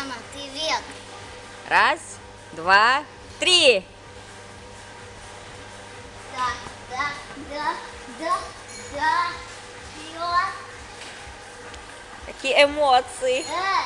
Мама, ты вверх. Раз, два, три. Да, да, да, да, да. Вперед. Какие эмоции. Э.